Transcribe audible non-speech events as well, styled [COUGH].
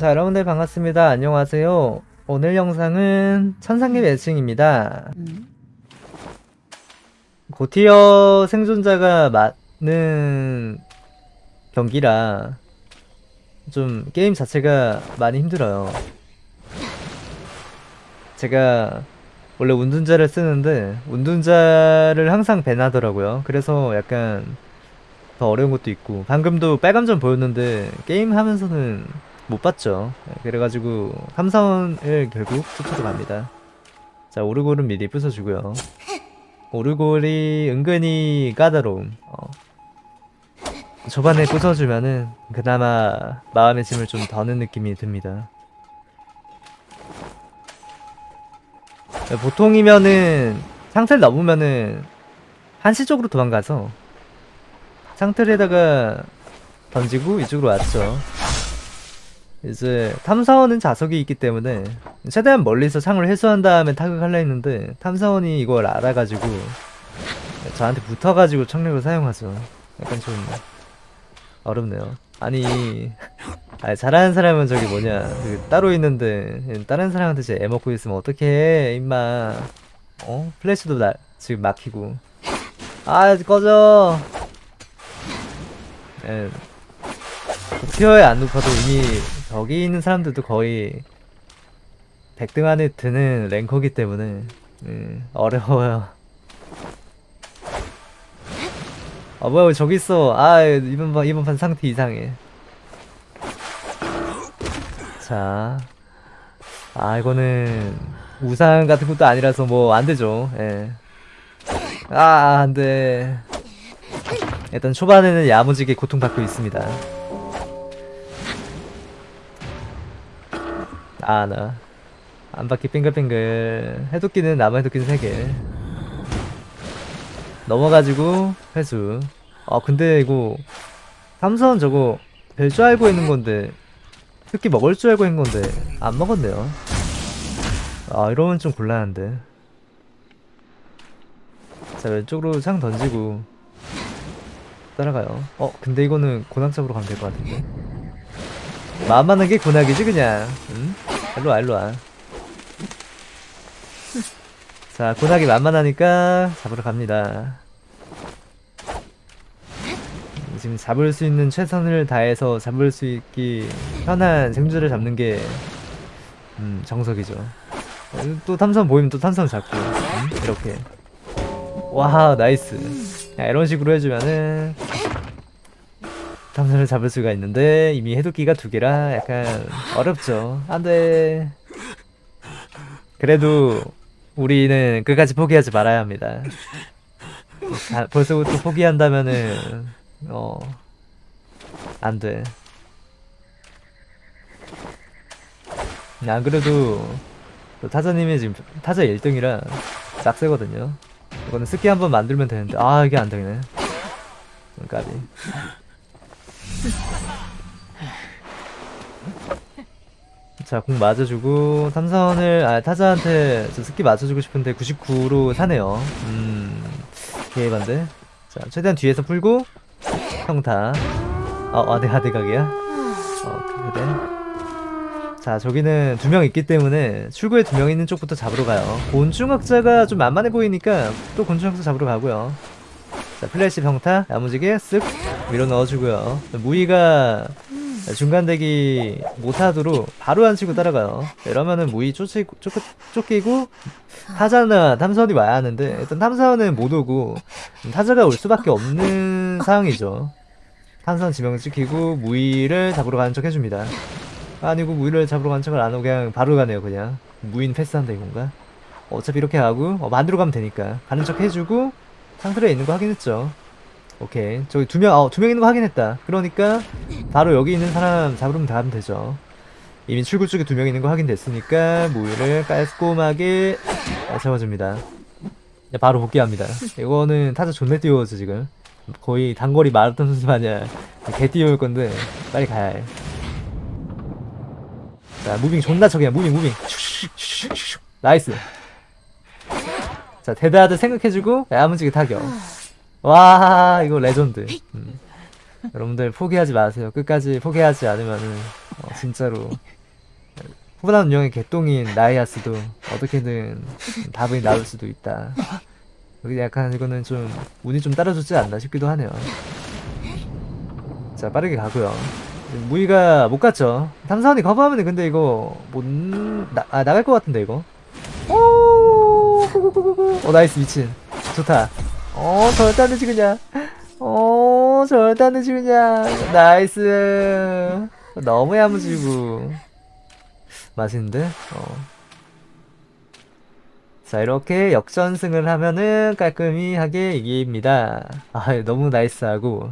자 여러분들 반갑습니다. 안녕하세요. 오늘 영상은 천상계 매칭입니다. 음. 고티어 생존자가 많은 경기라 좀 게임 자체가 많이 힘들어요. 제가 원래 운둔자를 쓰는데 운둔자를 항상 밴하더라고요. 그래서 약간 더 어려운 것도 있고 방금도 빨감전 보였는데 게임 하면서는 못 봤죠. 네, 그래가지고 3사원을 결국 투투로 갑니다. 자 오르골은 미리 부숴주고요. 오르골이 은근히 까다로움. 어. 초반에 부숴주면은 그나마 마음의 짐을 좀 더는 느낌이 듭니다. 네, 보통이면은 상태를 넘으면은 한시적으로 도망가서 상틀에다가 던지고 이쪽으로 왔죠. 이제 탐사원은 자석이 있기 때문에 최대한 멀리서 창을 회수한 다음에 타격하려 했는데 탐사원이 이걸 알아가지고 저한테 붙어가지고 청력을 사용하죠. 약간 좀 어렵네요. 아니, 아니 잘하는 사람은 저기 뭐냐 그 따로 있는데 다른 사람한테 제 애먹고 있으면 어떻게 해 임마 어? 플래시도 나 지금 막히고 아 꺼져 예. 티어에 안 높아도 이미 저기 있는 사람들도 거의 100등 안에 드는 랭커기 때문에 예, 어려워요. 아 뭐야 왜 저기 있어 아 이번 판 이번 판 상태 이상해 자 아 이거는 우상 같은 것도 아니라서 뭐 안되죠 예. 아 안돼 일단 초반에는 야무지게 고통받고 있습니다 아나. 안바퀴 빙글빙글. 해독기는 남아 해독기는 3개. 넘어가지고 회수. 아 근데 이거 삼선 저거 별줄 알고 있는 건데 특히 먹을 줄 알고 있는 건데 안 먹었네요. 아 이러면 좀 곤란한데. 자 왼쪽으로 창 던지고 따라가요. 어 근데 이거는 잡으러 가면 될 것 같은데 만만한 게 고낙이지 그냥. 응? 일로와 일로와. 자 고낙이 만만하니까 잡으러 갑니다. 지금 잡을 수 있는 최선을 다해서 잡을 수 있기 편한 생존자를 잡는 게 음, 정석이죠. 또 탐선 보이면 또 탐선 잡고 음? 이렇게. 와 nice. 야, 이런 식으로 해주면은 탐선을 잡을 수가 있는데 이미 해독기가 두 개라 약간 어렵죠. 안돼. 그래도 우리는 끝까지 포기하지 말아야 합니다. 아, 벌써부터 포기한다면은 어 안돼. 안 그래도 타자님이 지금 타자 1등이라 싹세거든요. 이거는 스키 한번 만들면 되는데 아 이게 안 되네. 까비 [LAUGHS] 자 공 맞아주고 삼선을 아 타자한테 저 스키 맞춰주고 싶은데 99로 사네요. 음 개반데. 자 최대한 뒤에서 풀고 평타. 어 아대 아대 각이야? 어 그래. 자 저기는 두 명 있기 때문에 출구에 두 명 있는 쪽부터 잡으러 가요. 곤충학자가 좀 만만해 보이니까 또 곤충학자 잡으러 가고요. 자 플래시 평타 야무지게 쓱 밀어 넣어주고요. 무희가 중간 대기 못하도록 바로 안 치고 따라가요. 이러면은 무희 쫓기고, 쫓, 쫓기고 타자나 탐사원이 와야 하는데 일단 탐사원은 못 오고 타자가 올 수밖에 없는 상황이죠. 탐사원 지명 찍히고 무이를 잡으러 가는 척 해줍니다. 아니고 무인을 잡으러 간 척을 안 하고 그냥 바로 가네요 그냥. 무인 패스한다 이건가? 어차피 이렇게 가고 어, 만들어 가면 되니까. 가는 척 해주고 상틀에 있는 거 확인했죠 오케이 저기 두명 어, 두 명 있는 거 확인했다 그러니까 바로 여기 있는 사람 잡으면 다하면 되죠 이미 출구 쪽에 두 명 있는 거 확인됐으니까 무희를 깔끔하게 잡아줍니다 바로 복귀합니다 이거는 타자 존내 띄워서 지금 거의 단거리 마라톤 선수 마냥 개 띄울 건데 빨리 가야 해 자, moving 존나 척이야. moving, moving. Nice. 자, 데드하드 생각해주고, 야무지게 타격. 와, 이거 레전드. 음. 여러분들 포기하지 마세요. 끝까지 포기하지 않으면은 어, 진짜로 후반 운영의 개똥인 나이아스도 어떻게든 답이 나올 수도 있다. 여기 약간 이거는 좀 운이 좀 따라줬지 않나 싶기도 하네요. 자 빠르게 가고요. 무희가 못 갔죠. 탐사원이 커버하면 근데 이거 못 나, 아, 나갈 것 같은데 이거. 오. 오 nice 미친. 좋다. 어 절대 안 되지 그냥. 어 절대 안 되지 그냥. Nice. 너무 야무지고. 맛있는데? 어. 자 이렇게 역전승을 하면은 깔끔히 하게 이깁니다. 아 너무 nice하고